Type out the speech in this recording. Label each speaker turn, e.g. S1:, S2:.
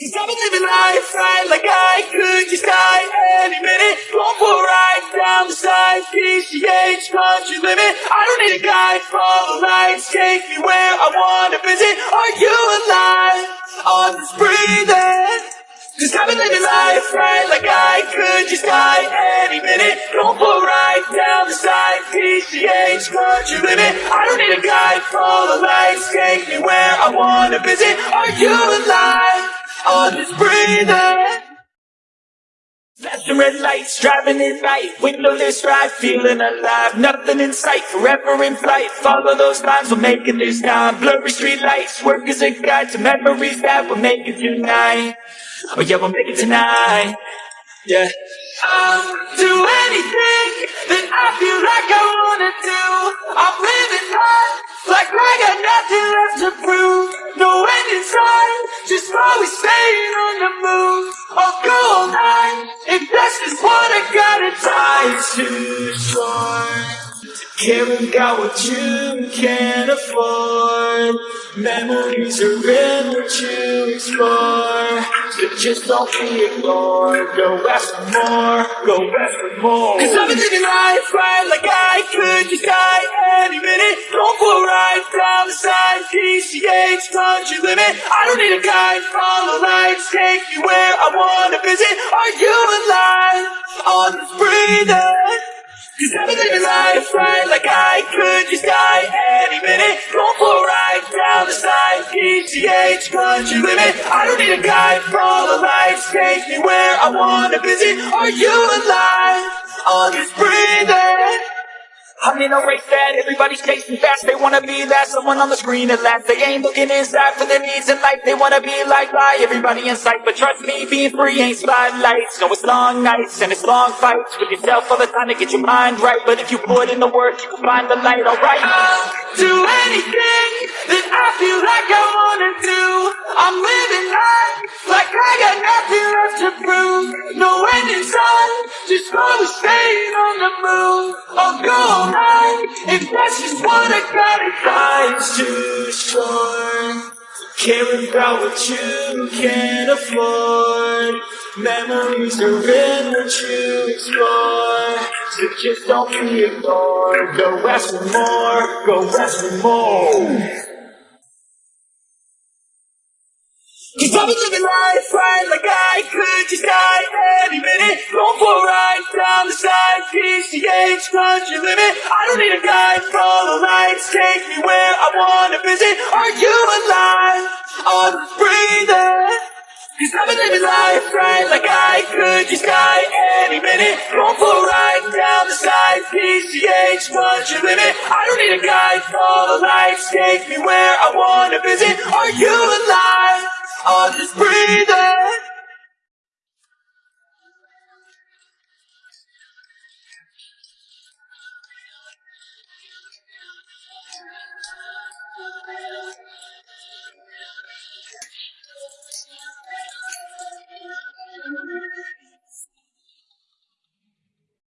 S1: Cause I've been living life right like I could just die any minute. For a ride down the side, PCH country limit. I don't need a guide, follow lights, take me where I wanna visit. Are you alive? I'm just breathing. Cause I've been living life right like I could just die any minute. For a ride down the side, PCH country limit. I don't need a guide, follow lights, take me where I wanna visit. Are you alive? I'm just breathing. Flashing red lights, driving it night, windowless ride, feeling alive. Nothing in sight, forever in flight. Follow those lines, we'll make it this time. Blurry street lights, work as a guide to memories that we'll make it tonight. Oh yeah, we'll make it tonight. Yeah. I'll do anything that I just always staying on the move. I'll go all night if that's just what I gotta die to short. Care about what you can afford. Memories are in what you explore. So just don't be ignored. Go ask for more. Go ask for more. Cause I've been living life right like I could just die any minute. Don't a right down the just breathing. Cause I've been living life right like I could just die any minute. Going for a ride down the side, PCH country limit. I don't need a guide, follow lights, take me where I wanna visit. Are you alive? I'm just breathing. I'm in a race that everybody's chasing fast. They wanna be that someone on the screen at last. They ain't looking inside for their needs in life. They wanna be like by everybody in sight. But trust me, being free ain't spotlights. No, it's long nights and it's long fights with yourself all the time to get your mind right. But if you put in the work, you can find the light. Alright. I'll do anything that I feel like I wanna do. I'm living life like I got nothing left to prove. No end in sight, just always staying on I'll go all if that's just what I gotta Life's too short. Caring about what you can afford. Memories are in what you explore. So just don't be ignored. Go ask for more. Go ask for more. Cause I've been living life right like I could just die PCH country limit. I don't need a guide, follow lights, take me where I wanna visit. Are you alive? I'm breathing. Cause I've been living life right like I could just die any minute. Going for a ride down the side, PCH country limit. I don't need a guide, follow lights, take me where I wanna visit. Are you alive? I'm just breathing.